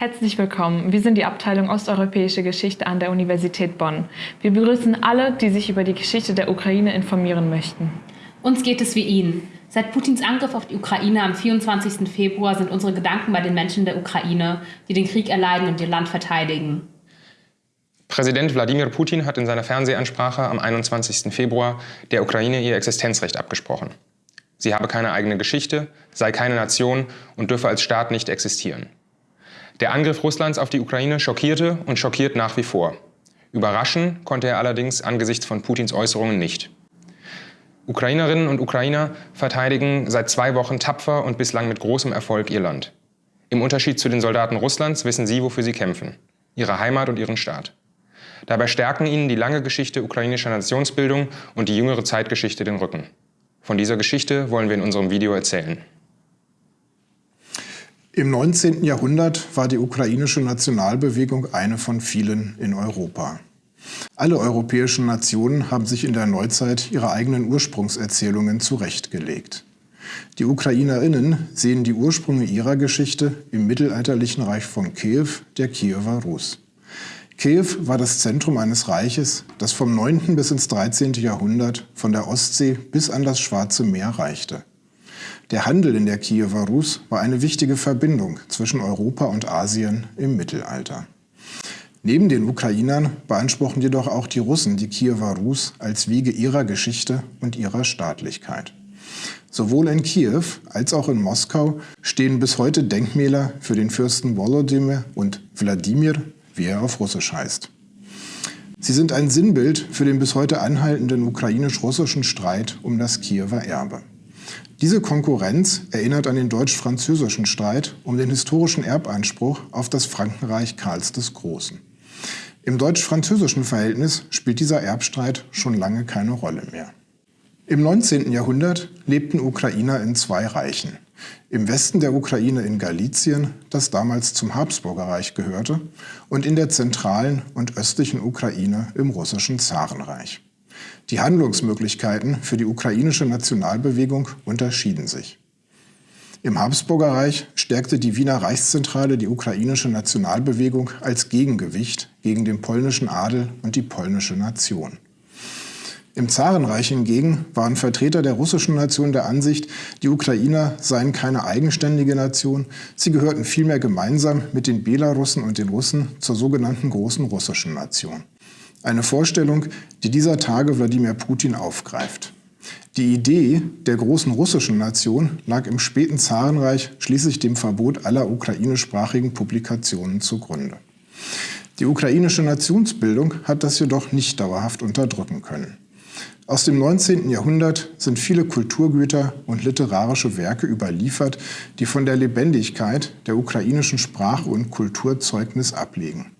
Herzlich willkommen. Wir sind die Abteilung Osteuropäische Geschichte an der Universität Bonn. Wir begrüßen alle, die sich über die Geschichte der Ukraine informieren möchten. Uns geht es wie Ihnen. Seit Putins Angriff auf die Ukraine am 24. Februar sind unsere Gedanken bei den Menschen der Ukraine, die den Krieg erleiden und ihr Land verteidigen. Präsident Wladimir Putin hat in seiner Fernsehansprache am 21. Februar der Ukraine ihr Existenzrecht abgesprochen. Sie habe keine eigene Geschichte, sei keine Nation und dürfe als Staat nicht existieren. Der Angriff Russlands auf die Ukraine schockierte und schockiert nach wie vor. Überraschen konnte er allerdings angesichts von Putins Äußerungen nicht. Ukrainerinnen und Ukrainer verteidigen seit zwei Wochen tapfer und bislang mit großem Erfolg ihr Land. Im Unterschied zu den Soldaten Russlands wissen sie, wofür sie kämpfen. Ihre Heimat und ihren Staat. Dabei stärken ihnen die lange Geschichte ukrainischer Nationsbildung und die jüngere Zeitgeschichte den Rücken. Von dieser Geschichte wollen wir in unserem Video erzählen. Im 19. Jahrhundert war die ukrainische Nationalbewegung eine von vielen in Europa. Alle europäischen Nationen haben sich in der Neuzeit ihre eigenen Ursprungserzählungen zurechtgelegt. Die Ukrainerinnen sehen die Ursprünge ihrer Geschichte im mittelalterlichen Reich von Kiew, der Kiewer Rus. Kiew war das Zentrum eines Reiches, das vom 9. bis ins 13. Jahrhundert von der Ostsee bis an das Schwarze Meer reichte. Der Handel in der Kiewer Rus war eine wichtige Verbindung zwischen Europa und Asien im Mittelalter. Neben den Ukrainern beanspruchen jedoch auch die Russen die Kiewer Rus als Wiege ihrer Geschichte und ihrer Staatlichkeit. Sowohl in Kiew als auch in Moskau stehen bis heute Denkmäler für den Fürsten Volodymyr und Wladimir, wie er auf Russisch heißt. Sie sind ein Sinnbild für den bis heute anhaltenden ukrainisch-russischen Streit um das Kiewer Erbe. Diese Konkurrenz erinnert an den deutsch-französischen Streit um den historischen Erbanspruch auf das Frankenreich Karls des Großen. Im deutsch-französischen Verhältnis spielt dieser Erbstreit schon lange keine Rolle mehr. Im 19. Jahrhundert lebten Ukrainer in zwei Reichen. Im Westen der Ukraine in Galizien, das damals zum Habsburgerreich gehörte, und in der zentralen und östlichen Ukraine im russischen Zarenreich. Die Handlungsmöglichkeiten für die ukrainische Nationalbewegung unterschieden sich. Im Habsburgerreich stärkte die Wiener Reichszentrale die ukrainische Nationalbewegung als Gegengewicht gegen den polnischen Adel und die polnische Nation. Im Zarenreich hingegen waren Vertreter der russischen Nation der Ansicht, die Ukrainer seien keine eigenständige Nation, sie gehörten vielmehr gemeinsam mit den Belarussen und den Russen zur sogenannten Großen Russischen Nation. Eine Vorstellung, die dieser Tage Wladimir Putin aufgreift. Die Idee der großen russischen Nation lag im späten Zarenreich schließlich dem Verbot aller ukrainischsprachigen Publikationen zugrunde. Die ukrainische Nationsbildung hat das jedoch nicht dauerhaft unterdrücken können. Aus dem 19. Jahrhundert sind viele Kulturgüter und literarische Werke überliefert, die von der Lebendigkeit der ukrainischen Sprache und Kultur Zeugnis ablegen.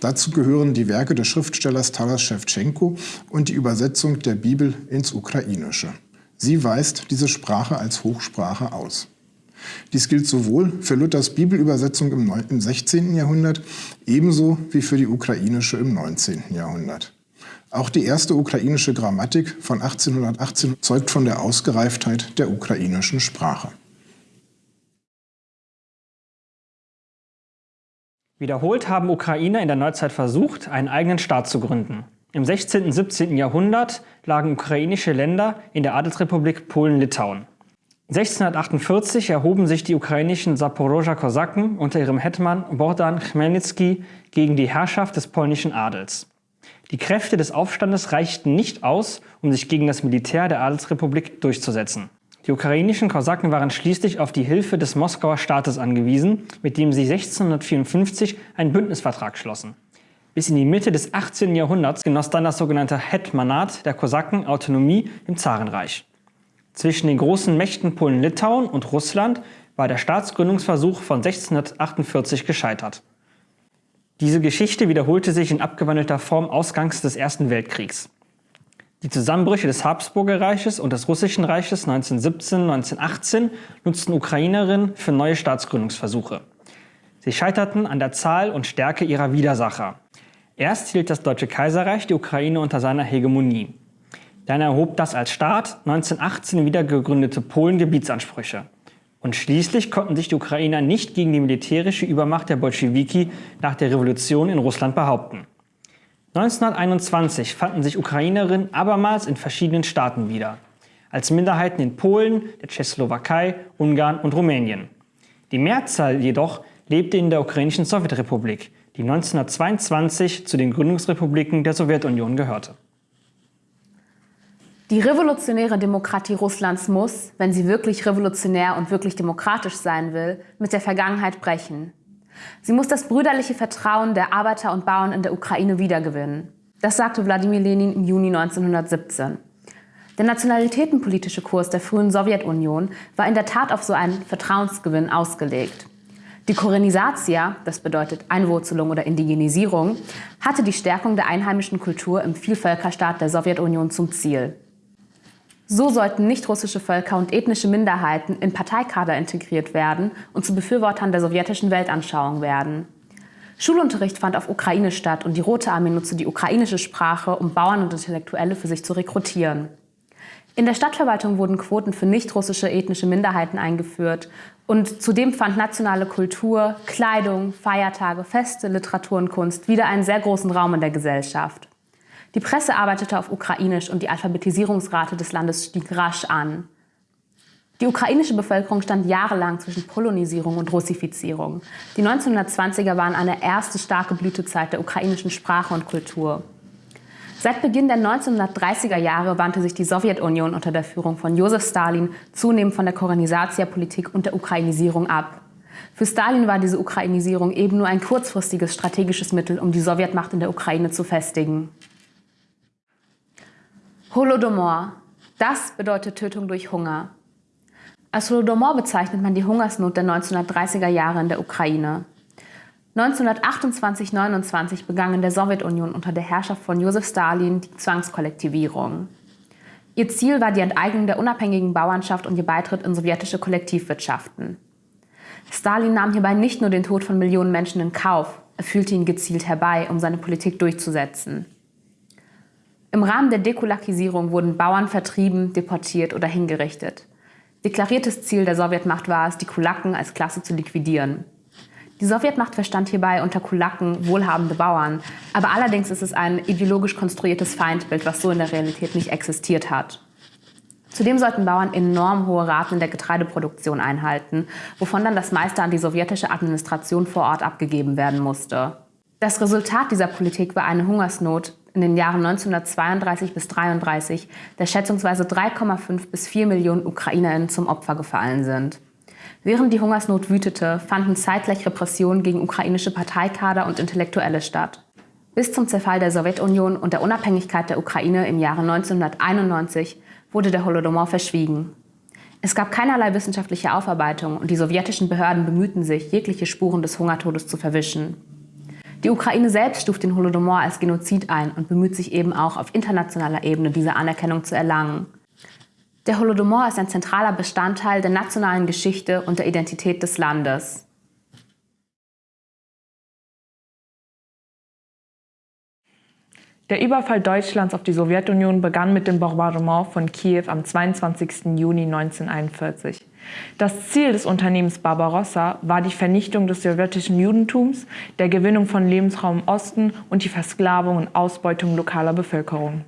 Dazu gehören die Werke des Schriftstellers Taras Schewtschenko und die Übersetzung der Bibel ins Ukrainische. Sie weist diese Sprache als Hochsprache aus. Dies gilt sowohl für Luthers Bibelübersetzung im 16. Jahrhundert ebenso wie für die ukrainische im 19. Jahrhundert. Auch die erste ukrainische Grammatik von 1818 zeugt von der Ausgereiftheit der ukrainischen Sprache. Wiederholt haben Ukrainer in der Neuzeit versucht, einen eigenen Staat zu gründen. Im 16. und 17. Jahrhundert lagen ukrainische Länder in der Adelsrepublik Polen-Litauen. 1648 erhoben sich die ukrainischen Saporoger Kosaken unter ihrem Hetman Bogdan Chmelnytsky gegen die Herrschaft des polnischen Adels. Die Kräfte des Aufstandes reichten nicht aus, um sich gegen das Militär der Adelsrepublik durchzusetzen. Die ukrainischen Kosaken waren schließlich auf die Hilfe des Moskauer Staates angewiesen, mit dem sie 1654 einen Bündnisvertrag schlossen. Bis in die Mitte des 18. Jahrhunderts genoss dann das sogenannte Hetmanat der Kosaken Autonomie im Zarenreich. Zwischen den großen Mächten Polen-Litauen und Russland war der Staatsgründungsversuch von 1648 gescheitert. Diese Geschichte wiederholte sich in abgewandelter Form ausgangs des Ersten Weltkriegs. Die Zusammenbrüche des Habsburgerreiches und des Russischen Reiches 1917-1918 nutzten Ukrainerinnen für neue Staatsgründungsversuche. Sie scheiterten an der Zahl und Stärke ihrer Widersacher. Erst hielt das Deutsche Kaiserreich die Ukraine unter seiner Hegemonie. Dann erhob das als Staat 1918 wieder gegründete Polen Gebietsansprüche. Und schließlich konnten sich die Ukrainer nicht gegen die militärische Übermacht der Bolschewiki nach der Revolution in Russland behaupten. 1921 fanden sich Ukrainerinnen abermals in verschiedenen Staaten wieder, als Minderheiten in Polen, der Tschechoslowakei, Ungarn und Rumänien. Die Mehrzahl jedoch lebte in der ukrainischen Sowjetrepublik, die 1922 zu den Gründungsrepubliken der Sowjetunion gehörte. Die revolutionäre Demokratie Russlands muss, wenn sie wirklich revolutionär und wirklich demokratisch sein will, mit der Vergangenheit brechen. Sie muss das brüderliche Vertrauen der Arbeiter und Bauern in der Ukraine wiedergewinnen. Das sagte Wladimir Lenin im Juni 1917. Der nationalitätenpolitische Kurs der frühen Sowjetunion war in der Tat auf so einen Vertrauensgewinn ausgelegt. Die Korenisatia, das bedeutet Einwurzelung oder Indigenisierung, hatte die Stärkung der einheimischen Kultur im Vielvölkerstaat der Sowjetunion zum Ziel. So sollten nicht-russische Völker und ethnische Minderheiten in Parteikader integriert werden und zu Befürwortern der sowjetischen Weltanschauung werden. Schulunterricht fand auf Ukrainisch statt und die Rote Armee nutzte die ukrainische Sprache, um Bauern und Intellektuelle für sich zu rekrutieren. In der Stadtverwaltung wurden Quoten für nicht-russische ethnische Minderheiten eingeführt und zudem fand nationale Kultur, Kleidung, Feiertage, Feste, Literatur und Kunst wieder einen sehr großen Raum in der Gesellschaft. Die Presse arbeitete auf Ukrainisch und die Alphabetisierungsrate des Landes stieg rasch an. Die ukrainische Bevölkerung stand jahrelang zwischen Polonisierung und Russifizierung. Die 1920er waren eine erste starke Blütezeit der ukrainischen Sprache und Kultur. Seit Beginn der 1930er Jahre wandte sich die Sowjetunion unter der Führung von Josef Stalin zunehmend von der Korenisatia-Politik und der Ukrainisierung ab. Für Stalin war diese Ukrainisierung eben nur ein kurzfristiges strategisches Mittel, um die Sowjetmacht in der Ukraine zu festigen. Holodomor. Das bedeutet Tötung durch Hunger. Als Holodomor bezeichnet man die Hungersnot der 1930er Jahre in der Ukraine. 1928-29 begann in der Sowjetunion unter der Herrschaft von Josef Stalin die Zwangskollektivierung. Ihr Ziel war die Enteignung der unabhängigen Bauernschaft und ihr Beitritt in sowjetische Kollektivwirtschaften. Stalin nahm hierbei nicht nur den Tod von Millionen Menschen in Kauf, er fühlte ihn gezielt herbei, um seine Politik durchzusetzen. Im Rahmen der Dekulakisierung wurden Bauern vertrieben, deportiert oder hingerichtet. Deklariertes Ziel der Sowjetmacht war es, die Kulaken als Klasse zu liquidieren. Die Sowjetmacht verstand hierbei unter Kulaken wohlhabende Bauern, aber allerdings ist es ein ideologisch konstruiertes Feindbild, was so in der Realität nicht existiert hat. Zudem sollten Bauern enorm hohe Raten in der Getreideproduktion einhalten, wovon dann das meiste an die sowjetische Administration vor Ort abgegeben werden musste. Das Resultat dieser Politik war eine Hungersnot, in den Jahren 1932 bis 1933 der schätzungsweise 3,5 bis 4 Millionen UkrainerInnen zum Opfer gefallen sind. Während die Hungersnot wütete, fanden zeitgleich Repressionen gegen ukrainische Parteikader und Intellektuelle statt. Bis zum Zerfall der Sowjetunion und der Unabhängigkeit der Ukraine im Jahre 1991 wurde der Holodomor verschwiegen. Es gab keinerlei wissenschaftliche Aufarbeitung und die sowjetischen Behörden bemühten sich, jegliche Spuren des Hungertodes zu verwischen. Die Ukraine selbst stuft den Holodomor als Genozid ein und bemüht sich eben auch auf internationaler Ebene diese Anerkennung zu erlangen. Der Holodomor ist ein zentraler Bestandteil der nationalen Geschichte und der Identität des Landes. Der Überfall Deutschlands auf die Sowjetunion begann mit dem Bombardement von Kiew am 22. Juni 1941. Das Ziel des Unternehmens Barbarossa war die Vernichtung des sowjetischen Judentums, der Gewinnung von Lebensraum im Osten und die Versklavung und Ausbeutung lokaler Bevölkerung.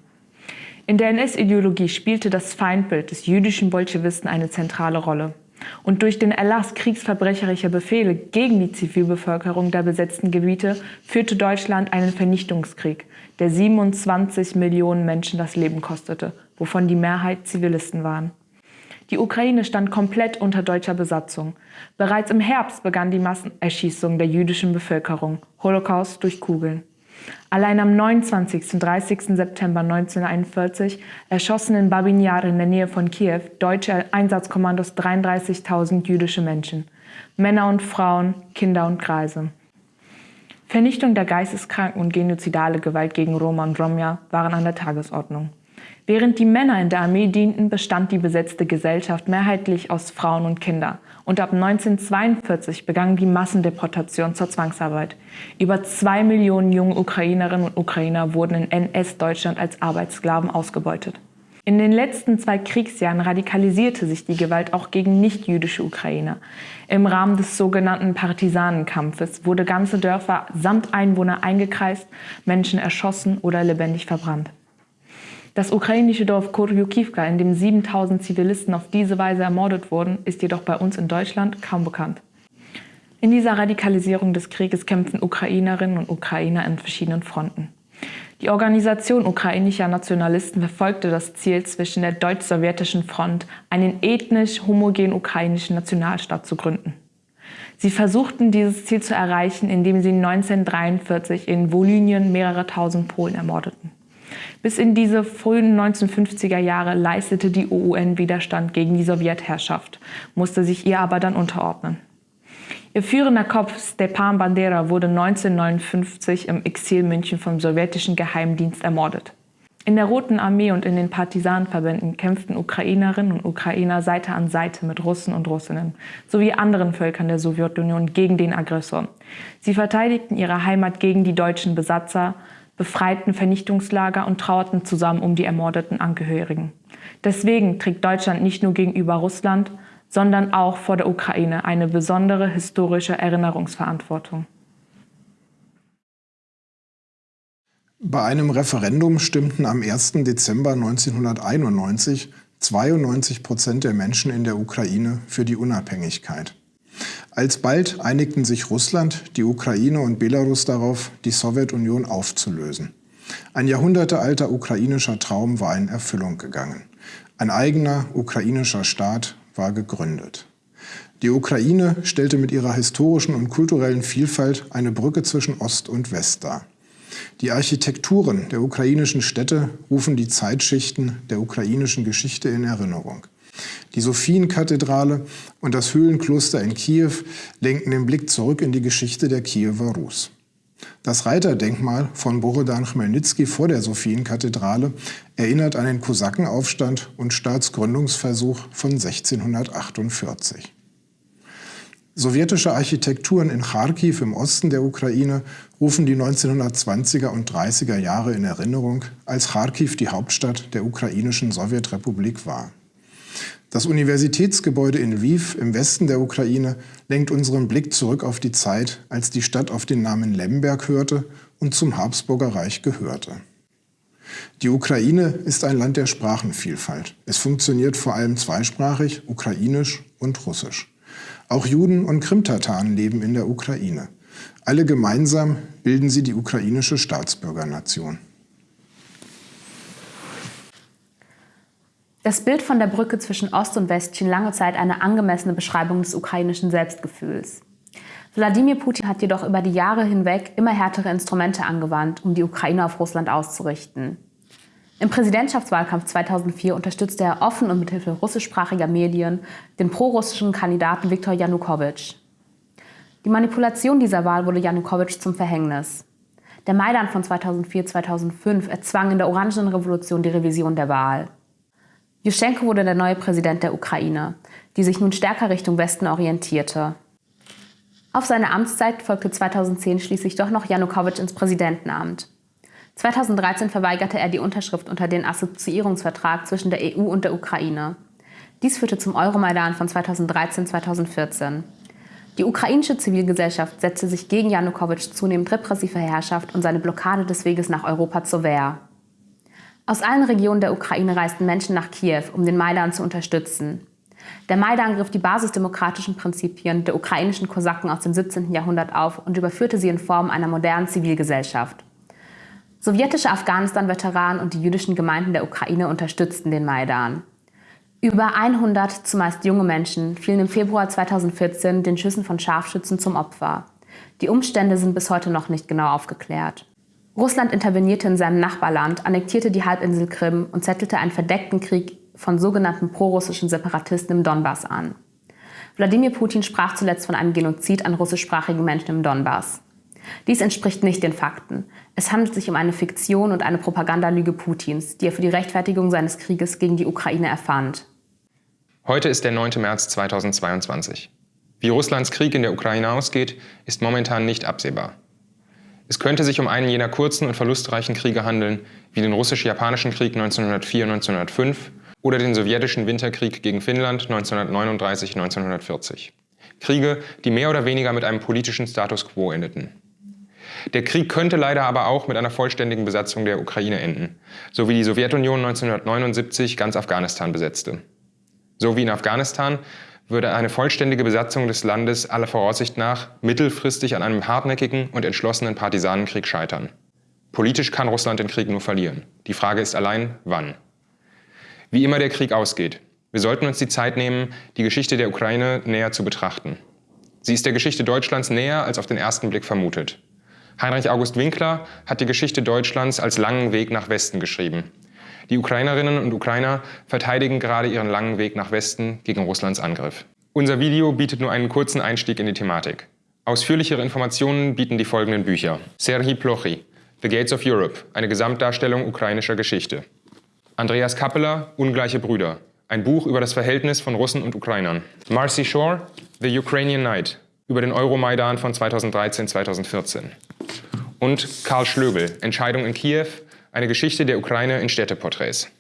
In der NS-Ideologie spielte das Feindbild des jüdischen Bolschewisten eine zentrale Rolle. Und durch den Erlass kriegsverbrecherischer Befehle gegen die Zivilbevölkerung der besetzten Gebiete führte Deutschland einen Vernichtungskrieg, der 27 Millionen Menschen das Leben kostete, wovon die Mehrheit Zivilisten waren. Die Ukraine stand komplett unter deutscher Besatzung. Bereits im Herbst begann die Massenerschießung der jüdischen Bevölkerung, Holocaust durch Kugeln. Allein am 29. und 30. September 1941 erschossen in Babin Yar in der Nähe von Kiew deutsche Einsatzkommandos 33.000 jüdische Menschen, Männer und Frauen, Kinder und Greise. Vernichtung der geisteskranken und genozidale Gewalt gegen Roma und Romja waren an der Tagesordnung. Während die Männer in der Armee dienten, bestand die besetzte Gesellschaft mehrheitlich aus Frauen und Kindern. Und ab 1942 begann die Massendeportation zur Zwangsarbeit. Über zwei Millionen junge Ukrainerinnen und Ukrainer wurden in NS-Deutschland als Arbeitssklaven ausgebeutet. In den letzten zwei Kriegsjahren radikalisierte sich die Gewalt auch gegen nichtjüdische Ukrainer. Im Rahmen des sogenannten Partisanenkampfes wurde ganze Dörfer samt Einwohner eingekreist, Menschen erschossen oder lebendig verbrannt. Das ukrainische Dorf Korjukivka, in dem 7000 Zivilisten auf diese Weise ermordet wurden, ist jedoch bei uns in Deutschland kaum bekannt. In dieser Radikalisierung des Krieges kämpfen Ukrainerinnen und Ukrainer in verschiedenen Fronten. Die Organisation ukrainischer Nationalisten verfolgte das Ziel, zwischen der deutsch-sowjetischen Front einen ethnisch homogenen ukrainischen Nationalstaat zu gründen. Sie versuchten dieses Ziel zu erreichen, indem sie 1943 in Volynien mehrere tausend Polen ermordeten. Bis in diese frühen 1950er Jahre leistete die OUN Widerstand gegen die Sowjetherrschaft, musste sich ihr aber dann unterordnen. Ihr führender Kopf Stepan Bandera wurde 1959 im Exil München vom sowjetischen Geheimdienst ermordet. In der Roten Armee und in den Partisanenverbänden kämpften Ukrainerinnen und Ukrainer Seite an Seite mit Russen und Russinnen sowie anderen Völkern der Sowjetunion gegen den Aggressor. Sie verteidigten ihre Heimat gegen die deutschen Besatzer, befreiten Vernichtungslager und trauerten zusammen um die ermordeten Angehörigen. Deswegen trägt Deutschland nicht nur gegenüber Russland, sondern auch vor der Ukraine eine besondere historische Erinnerungsverantwortung. Bei einem Referendum stimmten am 1. Dezember 1991 92 Prozent der Menschen in der Ukraine für die Unabhängigkeit. Alsbald einigten sich Russland, die Ukraine und Belarus darauf, die Sowjetunion aufzulösen. Ein jahrhundertealter ukrainischer Traum war in Erfüllung gegangen. Ein eigener ukrainischer Staat war gegründet. Die Ukraine stellte mit ihrer historischen und kulturellen Vielfalt eine Brücke zwischen Ost und West dar. Die Architekturen der ukrainischen Städte rufen die Zeitschichten der ukrainischen Geschichte in Erinnerung. Die Sophienkathedrale und das Höhlenkloster in Kiew lenken den Blick zurück in die Geschichte der Kiewer Rus. Das Reiterdenkmal von Borodan Chmelnyzky vor der Sophienkathedrale erinnert an den Kosakenaufstand und Staatsgründungsversuch von 1648. Sowjetische Architekturen in Kharkiv im Osten der Ukraine rufen die 1920er und 30er Jahre in Erinnerung, als Kharkiv die Hauptstadt der ukrainischen Sowjetrepublik war. Das Universitätsgebäude in Lviv im Westen der Ukraine lenkt unseren Blick zurück auf die Zeit, als die Stadt auf den Namen Lemberg hörte und zum Habsburger Reich gehörte. Die Ukraine ist ein Land der Sprachenvielfalt. Es funktioniert vor allem zweisprachig, ukrainisch und russisch. Auch Juden und Krimtataren leben in der Ukraine. Alle gemeinsam bilden sie die ukrainische Staatsbürgernation. Das Bild von der Brücke zwischen Ost und West schien lange Zeit eine angemessene Beschreibung des ukrainischen Selbstgefühls. Wladimir Putin hat jedoch über die Jahre hinweg immer härtere Instrumente angewandt, um die Ukraine auf Russland auszurichten. Im Präsidentschaftswahlkampf 2004 unterstützte er offen und mithilfe russischsprachiger Medien den prorussischen Kandidaten Viktor Janukowitsch. Die Manipulation dieser Wahl wurde Janukowitsch zum Verhängnis. Der Maidan von 2004-2005 erzwang in der Orangenen Revolution die Revision der Wahl. Juschenko wurde der neue Präsident der Ukraine, die sich nun stärker Richtung Westen orientierte. Auf seine Amtszeit folgte 2010 schließlich doch noch Janukowitsch ins Präsidentenamt. 2013 verweigerte er die Unterschrift unter den Assoziierungsvertrag zwischen der EU und der Ukraine. Dies führte zum Euromaidan von 2013-2014. Die ukrainische Zivilgesellschaft setzte sich gegen Janukowitsch zunehmend repressive Herrschaft und seine Blockade des Weges nach Europa zur Wehr. Aus allen Regionen der Ukraine reisten Menschen nach Kiew, um den Maidan zu unterstützen. Der Maidan griff die basisdemokratischen Prinzipien der ukrainischen Kosaken aus dem 17. Jahrhundert auf und überführte sie in Form einer modernen Zivilgesellschaft. Sowjetische Afghanistan-Veteranen und die jüdischen Gemeinden der Ukraine unterstützten den Maidan. Über 100 zumeist junge Menschen fielen im Februar 2014 den Schüssen von Scharfschützen zum Opfer. Die Umstände sind bis heute noch nicht genau aufgeklärt. Russland intervenierte in seinem Nachbarland, annektierte die Halbinsel Krim und zettelte einen verdeckten Krieg von sogenannten prorussischen Separatisten im Donbass an. Wladimir Putin sprach zuletzt von einem Genozid an russischsprachigen Menschen im Donbass. Dies entspricht nicht den Fakten. Es handelt sich um eine Fiktion und eine Propagandalüge Putins, die er für die Rechtfertigung seines Krieges gegen die Ukraine erfand. Heute ist der 9. März 2022. Wie Russlands Krieg in der Ukraine ausgeht, ist momentan nicht absehbar. Es könnte sich um einen jener kurzen und verlustreichen Kriege handeln, wie den russisch-japanischen Krieg 1904-1905 oder den sowjetischen Winterkrieg gegen Finnland 1939-1940. Kriege, die mehr oder weniger mit einem politischen Status quo endeten. Der Krieg könnte leider aber auch mit einer vollständigen Besatzung der Ukraine enden, so wie die Sowjetunion 1979 ganz Afghanistan besetzte. So wie in Afghanistan würde eine vollständige Besatzung des Landes aller Voraussicht nach mittelfristig an einem hartnäckigen und entschlossenen Partisanenkrieg scheitern. Politisch kann Russland den Krieg nur verlieren. Die Frage ist allein, wann. Wie immer der Krieg ausgeht, wir sollten uns die Zeit nehmen, die Geschichte der Ukraine näher zu betrachten. Sie ist der Geschichte Deutschlands näher als auf den ersten Blick vermutet. Heinrich August Winkler hat die Geschichte Deutschlands als langen Weg nach Westen geschrieben. Die Ukrainerinnen und Ukrainer verteidigen gerade ihren langen Weg nach Westen gegen Russlands Angriff. Unser Video bietet nur einen kurzen Einstieg in die Thematik. Ausführlichere Informationen bieten die folgenden Bücher. Serhii Plochy, The Gates of Europe, eine Gesamtdarstellung ukrainischer Geschichte. Andreas Kappeler, Ungleiche Brüder, ein Buch über das Verhältnis von Russen und Ukrainern. Marcy Shore, The Ukrainian Night, über den Euromaidan von 2013-2014 und Karl Schlögel, Entscheidung in Kiew, eine Geschichte der Ukraine in Städteporträts.